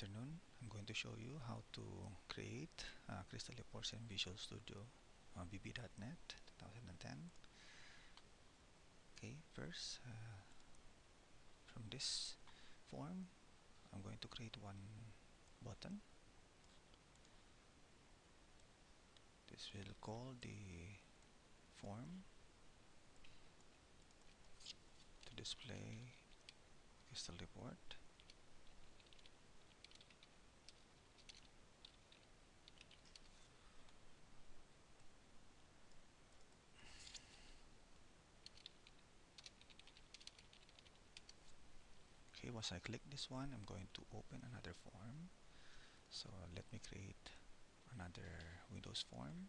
afternoon. I'm going to show you how to create uh, Crystal reports in Visual Studio uh, VB.NET 2010. Okay, first uh, from this form, I'm going to create one button. This will call the form to display Crystal report. okay once I click this one I'm going to open another form. So let me create another Windows form.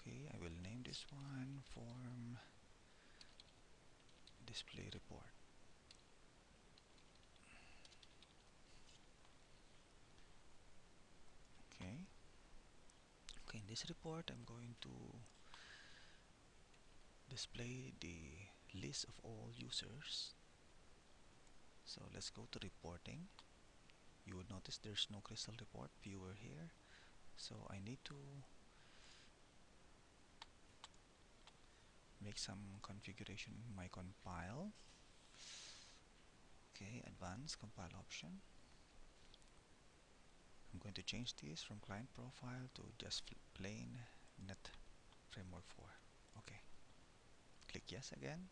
Okay I will name this one form display report. Okay. Okay in this report I'm going to display the list of all users so let's go to reporting. You would notice there's no crystal report. Viewer here. So I need to make some configuration in my compile. Okay advanced compile option. I'm going to change this from client profile to just plain net framework 4 okay. Click yes again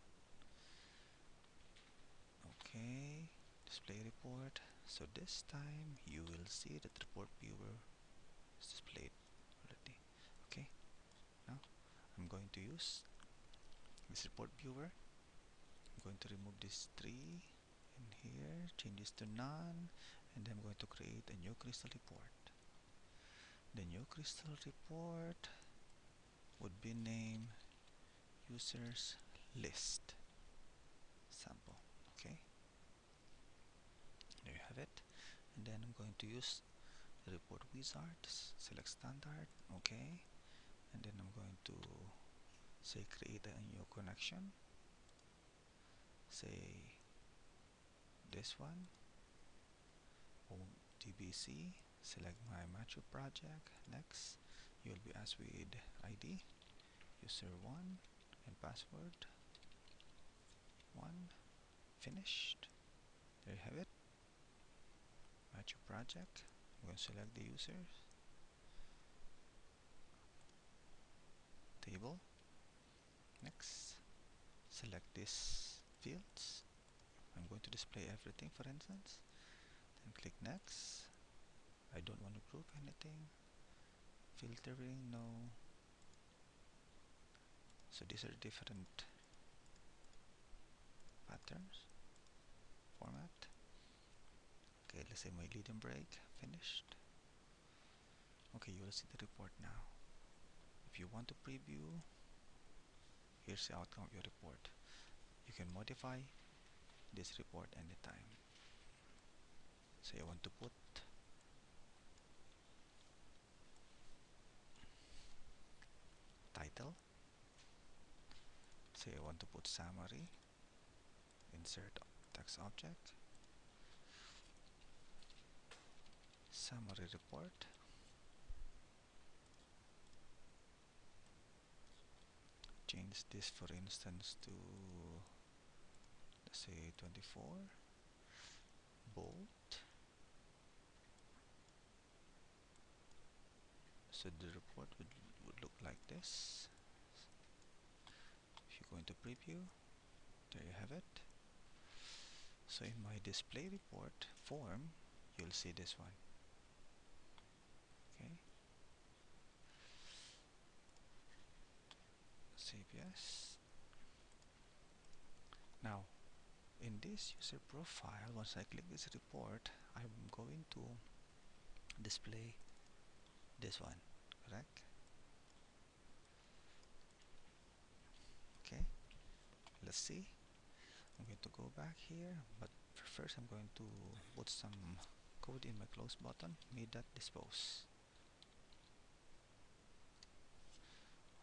okay display report. So this time you will see that the report viewer is displayed already. Okay now I'm going to use this report viewer. I'm going to remove this tree in here change this to none and then I'm going to create a new crystal report. The new crystal report would be named users list sample okay there you have it and then I'm going to use the report wizard select standard okay. And then I'm going to say create a new connection. Say this one DBC select my macho project next you will be asked with ID user 1 and password 1 finished there you have it match your project. I'm going to select the users. Table. Next. Select these fields. I'm going to display everything for instance. Then click next. I don't want to group anything. Filtering no. So these are different patterns format okay let's say my leading break finished. Okay you will see the report now. If you want to preview here's the outcome of your report. You can modify this report anytime. Say I want to put title. Say I want to put summary insert text object summary report. Change this for instance to let's say 24 bold so the report would, would look like this. If you go into preview there you have it. So in my display report form you'll see this one okay save yes. Now in this user profile once I click this report I'm going to display this one correct? Okay let's see. I'm going to go back here but first I'm going to put some code in my close button me.dispose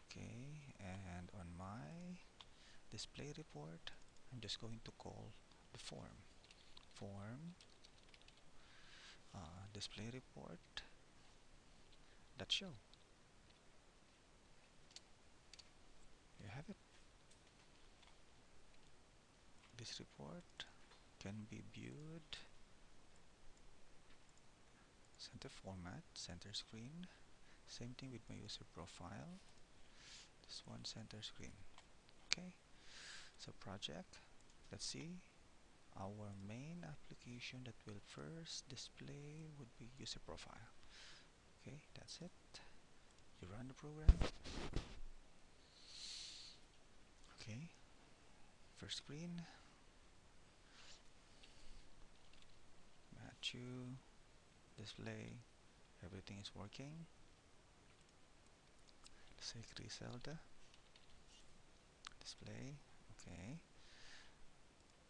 okay and on my display report I'm just going to call the form. Form uh, display report that show. You have it. This report can be viewed center format center screen same thing with my user profile one center screen. Okay. So project. Let's see. Our main application that will first display would be user profile. Okay that's it. You run the program. Okay. First screen. Matthew display. Everything is working. Say Griselda display okay.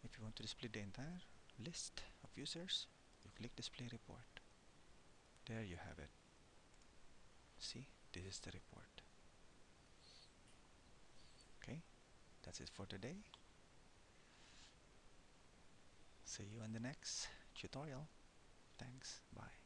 If you want to display the entire list of users you click display report. There you have it. See this is the report. Okay that's it for today. See you in the next tutorial. Thanks bye